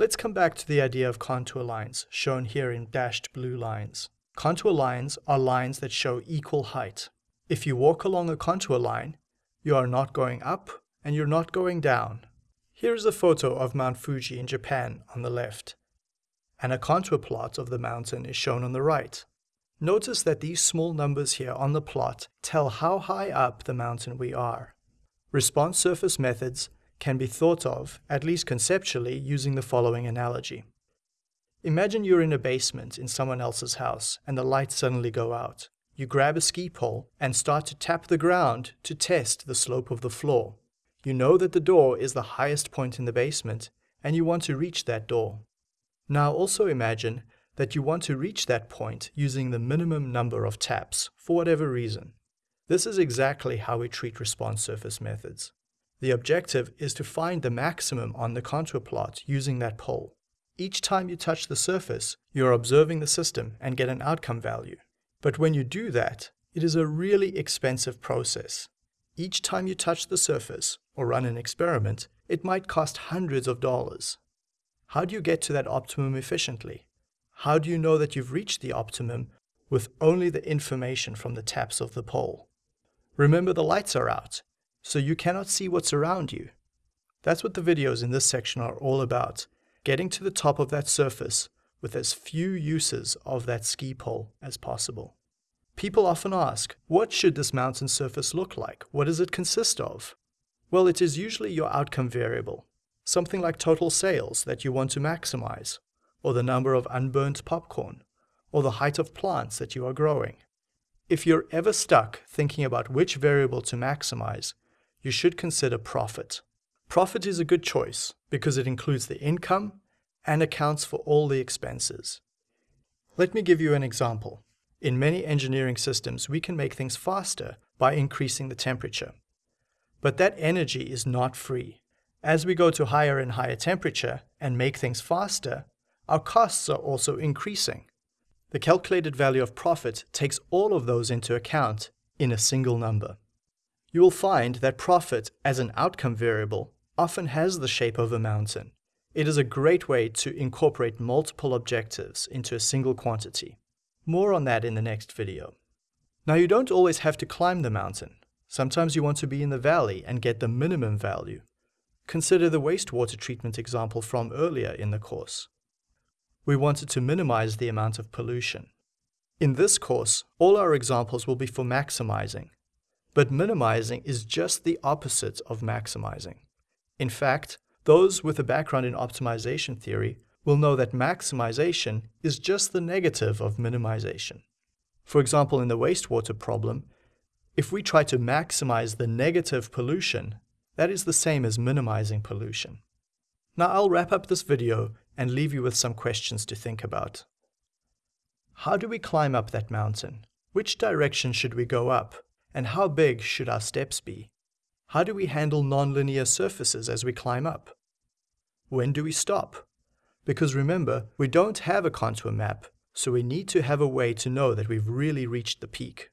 Let's come back to the idea of contour lines, shown here in dashed blue lines. Contour lines are lines that show equal height. If you walk along a contour line, you are not going up and you're not going down. Here is a photo of Mount Fuji in Japan on the left, and a contour plot of the mountain is shown on the right. Notice that these small numbers here on the plot tell how high up the mountain we are. Response surface methods can be thought of, at least conceptually, using the following analogy. Imagine you're in a basement in someone else's house and the lights suddenly go out. You grab a ski pole and start to tap the ground to test the slope of the floor. You know that the door is the highest point in the basement and you want to reach that door. Now also imagine that you want to reach that point using the minimum number of taps for whatever reason. This is exactly how we treat response surface methods. The objective is to find the maximum on the contour plot using that pole. Each time you touch the surface, you're observing the system and get an outcome value. But when you do that, it is a really expensive process. Each time you touch the surface or run an experiment, it might cost hundreds of dollars. How do you get to that optimum efficiently? How do you know that you've reached the optimum with only the information from the taps of the pole? Remember the lights are out, so you cannot see what's around you. That's what the videos in this section are all about, getting to the top of that surface with as few uses of that ski pole as possible. People often ask, what should this mountain surface look like? What does it consist of? Well, it is usually your outcome variable, something like total sales that you want to maximize, or the number of unburnt popcorn, or the height of plants that you are growing. If you're ever stuck thinking about which variable to maximize, you should consider profit. Profit is a good choice because it includes the income and accounts for all the expenses. Let me give you an example. In many engineering systems, we can make things faster by increasing the temperature. But that energy is not free. As we go to higher and higher temperature and make things faster, our costs are also increasing. The calculated value of profit takes all of those into account in a single number. You will find that profit as an outcome variable often has the shape of a mountain. It is a great way to incorporate multiple objectives into a single quantity. More on that in the next video. Now you don't always have to climb the mountain. Sometimes you want to be in the valley and get the minimum value. Consider the wastewater treatment example from earlier in the course. We wanted to minimize the amount of pollution. In this course, all our examples will be for maximizing. But minimizing is just the opposite of maximizing. In fact, those with a background in optimization theory we'll know that maximization is just the negative of minimization. For example, in the wastewater problem, if we try to maximize the negative pollution, that is the same as minimizing pollution. Now I'll wrap up this video and leave you with some questions to think about. How do we climb up that mountain? Which direction should we go up? And how big should our steps be? How do we handle nonlinear surfaces as we climb up? When do we stop? Because remember, we don't have a contour map, so we need to have a way to know that we've really reached the peak.